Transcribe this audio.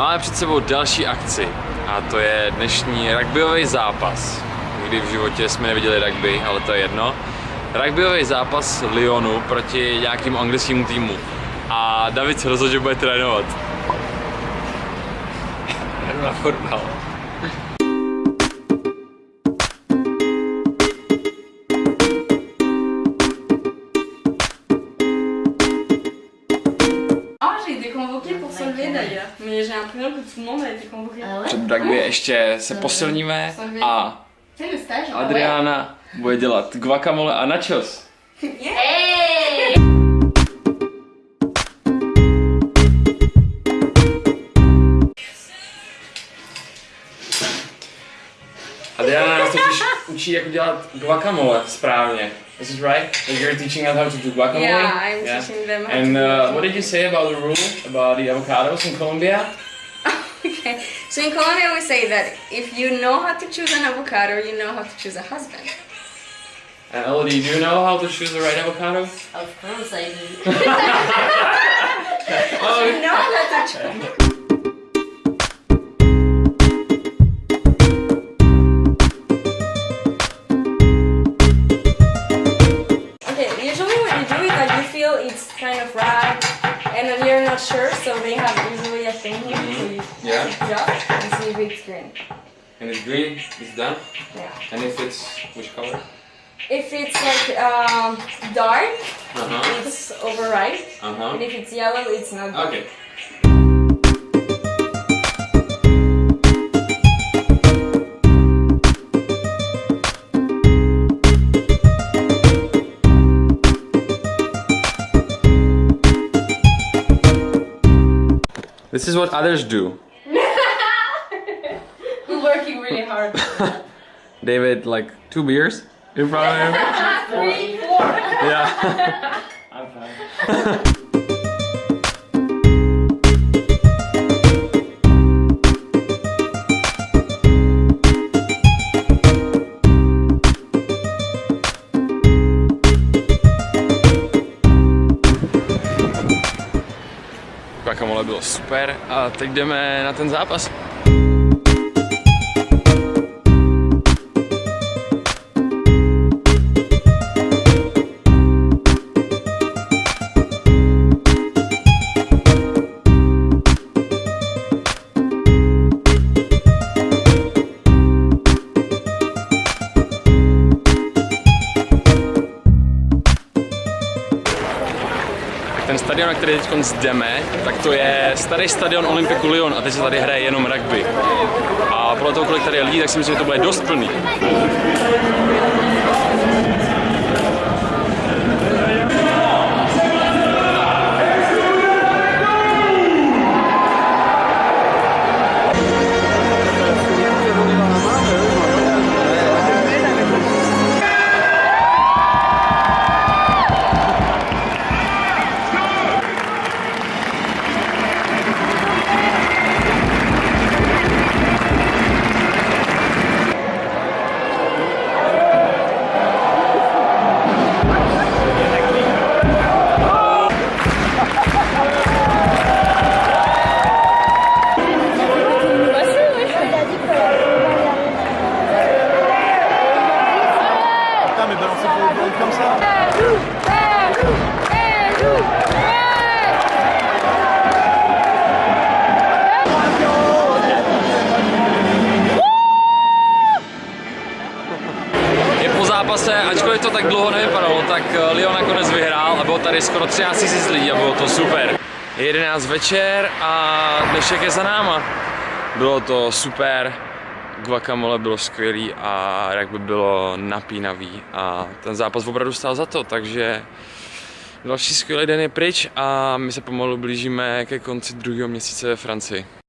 Máme před sebou další akci a to je dnešní rugbyový zápas. Nikdy v životě jsme neviděli rugby, ale to je jedno. Rugbyový zápas Lyonu proti nějakému anglickému týmu. A David se rozhodl, že bude trénovat. Jdu na fotbal. Été convoquée pour se lever d'ailleurs. Mais j'ai l'impression que tout le monde a été convoqué. Ah ouais Před rugby ještě se posilníme a. Adriana bude dělat guacamole a nachos. Hey Adriana nás totiž učí, jak dělat guacamole správně. This is it right? Like you're teaching us how to do guacamole? Yeah, I'm teaching them how And to uh, what did you say about the rule about the avocados in Colombia? Okay. So in Colombia we say that if you know how to choose an avocado, you know how to choose a husband. And Elodie, do you know how to choose the right avocado? Of course I do. Oh, You know how to choose. Not sure, so they have usually a thing here, so you Yeah. pick it up and see if it's green. and it's green, it's done. Yeah. And if it's which color? If it's like um, dark, Uh huh. it's overripe, Uh -huh. and if it's yellow, it's not good. Okay. This is what others do. We're working really hard. David, like two beers in front of him. Three, four. Yeah. I'm fine. Guacamole bylo super a teď jdeme na ten zápas. Stadion, na který teď jdeme, tak to je starý stadion Olympiku Lyon a teď se tady hraje jenom rugby. A podle toho, kolik tady je lidí, tak si myslím, že to bude dost plný. Zápase, ačkoliv to tak dlouho nevypadalo, tak eh, Lyon nakonec vyhrál a bylo tady skoro 13 000 lidí a bylo to super. Je 11 večer a dnešek je za náma. Bylo to super, guacamole bylo skvělý a jak by bylo napínavý a ten zápas opravdu stál za to, takže další skvělý den je pryč a my se pomalu blížíme ke konci druhého měsíce ve Francii.